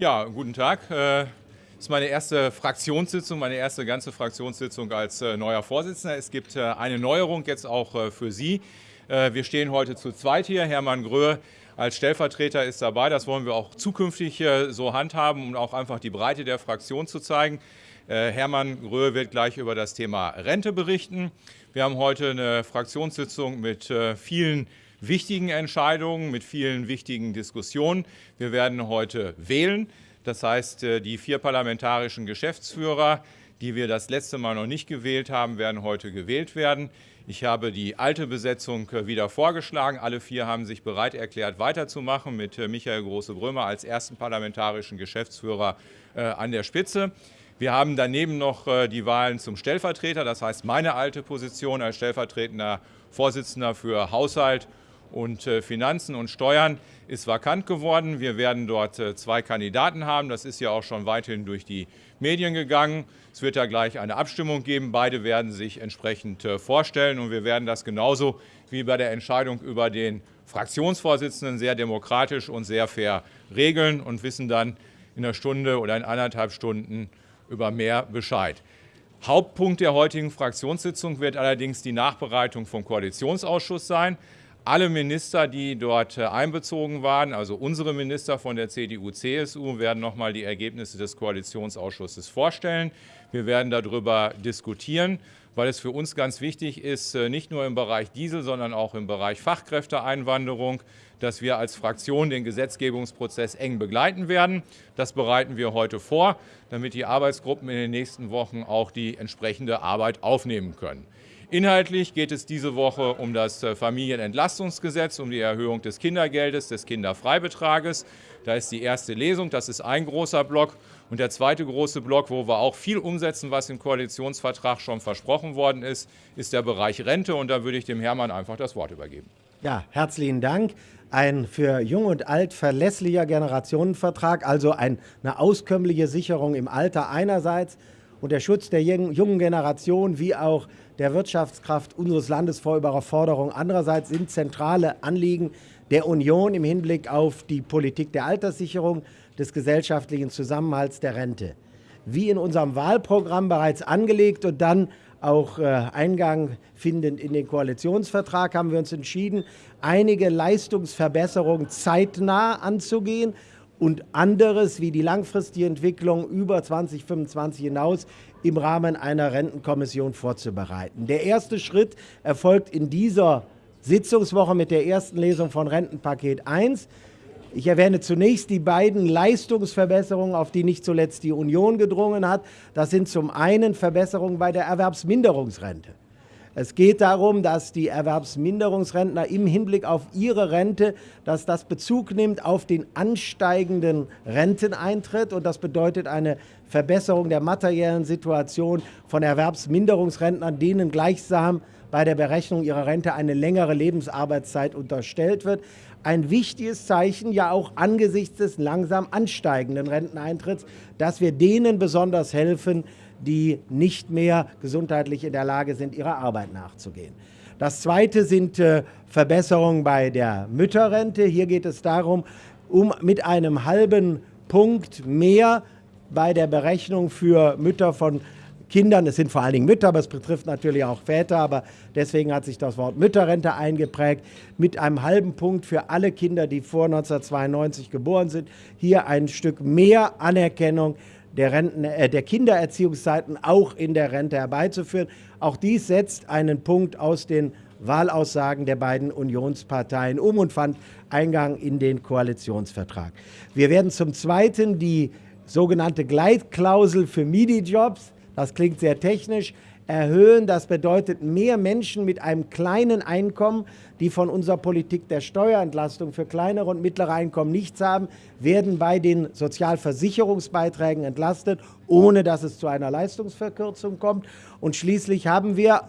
Ja, guten Tag. Das äh, ist meine erste Fraktionssitzung, meine erste ganze Fraktionssitzung als äh, neuer Vorsitzender. Es gibt äh, eine Neuerung jetzt auch für Sie. Wir stehen heute zu zweit hier. Hermann Gröhe als Stellvertreter ist dabei. Das wollen wir auch zukünftig so handhaben, um auch einfach die Breite der Fraktion zu zeigen. Hermann Gröhe wird gleich über das Thema Rente berichten. Wir haben heute eine Fraktionssitzung mit vielen wichtigen Entscheidungen, mit vielen wichtigen Diskussionen. Wir werden heute wählen. Das heißt, äh, die vier parlamentarischen Geschäftsführer, die wir das letzte Mal noch nicht gewählt haben, werden heute gewählt werden. Ich habe die alte Besetzung äh, wieder vorgeschlagen. Alle vier haben sich bereit erklärt, weiterzumachen, mit äh, Michael Große-Brömer als ersten parlamentarischen Geschäftsführer an der Spitze. Wir haben daneben noch die Wahlen zum Stellvertreter, das heißt meine alte Position als stellvertretender Vorsitzender für Haushalt und äh, Finanzen und Steuern ist vakant geworden. Wir werden dort äh, zwei Kandidaten haben. Das ist ja auch schon weithin durch die Medien gegangen. Es wird ja gleich eine Abstimmung geben. Beide werden sich entsprechend äh, vorstellen. Und wir werden das genauso wie bei der Entscheidung über den Fraktionsvorsitzenden sehr demokratisch und sehr fair regeln und wissen dann in einer Stunde oder in anderthalb Stunden über mehr Bescheid. Hauptpunkt der heutigen Fraktionssitzung wird allerdings die Nachbereitung vom Koalitionsausschuss sein. Alle Minister, die dort äh, einbezogen waren, also unsere Minister von der CDU-CSU, werden noch nochmal die Ergebnisse des Koalitionsausschusses vorstellen. Wir werden darüber diskutieren, weil es für uns ganz wichtig ist, äh, nicht nur im Bereich Diesel, sondern auch im Bereich Fachkräfteeinwanderung, dass wir als Fraktion den Gesetzgebungsprozess eng begleiten werden. Das bereiten wir heute vor, damit die Arbeitsgruppen in den nächsten Wochen auch die entsprechende Arbeit aufnehmen können. Inhaltlich geht es diese Woche um das äh, Familienentlastungsgesetz, um die Erhöhung des Kindergeldes, des Kinderfreibetrages. Da ist die erste Lesung, das ist ein großer Block. Und der zweite große Block, wo wir auch viel umsetzen, was im Koalitionsvertrag schon versprochen worden ist, ist der Bereich Rente. Und da würde ich dem Hermann einfach das Wort übergeben. Ja, herzlichen Dank. Ein für Jung und Alt verlässlicher Generationenvertrag, also eine auskömmliche Sicherung im Alter einerseits und der Schutz der jungen Generation wie auch der Wirtschaftskraft unseres Landes vor Überforderung. Andererseits sind zentrale Anliegen der Union im Hinblick auf die Politik der Alterssicherung, des gesellschaftlichen Zusammenhalts der Rente. Wie in unserem Wahlprogramm bereits angelegt und dann auch äh, Eingang findend in den Koalitionsvertrag, haben wir uns entschieden, einige Leistungsverbesserungen zeitnah anzugehen und anderes wie die langfristige Entwicklung über 2025 hinaus im Rahmen einer Rentenkommission vorzubereiten. Der erste Schritt erfolgt in dieser Sitzungswoche mit der ersten Lesung von Rentenpaket 1. Ich erwähne zunächst die beiden Leistungsverbesserungen, auf die nicht zuletzt die Union gedrungen hat. Das sind zum einen Verbesserungen bei der Erwerbsminderungsrente. Es geht darum, dass die Erwerbsminderungsrentner im Hinblick auf ihre Rente, dass das Bezug nimmt auf den ansteigenden Renteneintritt. Und das bedeutet eine Verbesserung der materiellen Situation von Erwerbsminderungsrentnern, denen gleichsam bei der Berechnung ihrer Rente eine längere Lebensarbeitszeit unterstellt wird. Ein wichtiges Zeichen, ja auch angesichts des langsam ansteigenden Renteneintritts, dass wir denen besonders helfen, die nicht mehr gesundheitlich in der Lage sind, ihrer Arbeit nachzugehen. Das Zweite sind äh, Verbesserungen bei der Mütterrente. Hier geht es darum, um mit einem halben Punkt mehr bei der Berechnung für Mütter von Kindern, es sind vor allen Dingen Mütter, aber es betrifft natürlich auch Väter, aber deswegen hat sich das Wort Mütterrente eingeprägt, mit einem halben Punkt für alle Kinder, die vor 1992 geboren sind, hier ein Stück mehr Anerkennung der, Renten, äh, der Kindererziehungszeiten auch in der Rente herbeizuführen. Auch dies setzt einen Punkt aus den Wahlaussagen der beiden Unionsparteien um und fand Eingang in den Koalitionsvertrag. Wir werden zum Zweiten die sogenannte Gleitklausel für MIDI-Jobs, das klingt sehr technisch, erhöhen. Das bedeutet mehr Menschen mit einem kleinen Einkommen, die von unserer Politik der Steuerentlastung für kleinere und mittlere Einkommen nichts haben, werden bei den Sozialversicherungsbeiträgen entlastet, ohne dass es zu einer Leistungsverkürzung kommt. Und schließlich haben wir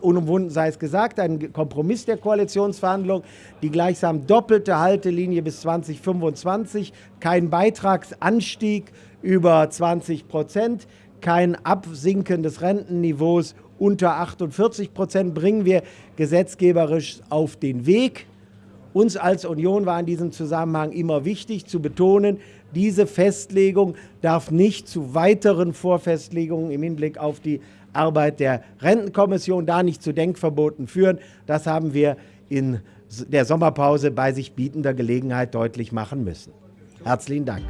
unumwunden sei es gesagt, ein Kompromiss der Koalitionsverhandlungen, die gleichsam doppelte Haltelinie bis 2025, kein Beitragsanstieg über 20 Prozent, kein Absinken des Rentenniveaus unter 48 Prozent bringen wir gesetzgeberisch auf den Weg. Uns als Union war in diesem Zusammenhang immer wichtig zu betonen, Diese Festlegung darf nicht zu weiteren Vorfestlegungen im Hinblick auf die Arbeit der Rentenkommission, da nicht zu Denkverboten führen. Das haben wir in der Sommerpause bei sich bietender Gelegenheit deutlich machen müssen. Herzlichen Dank.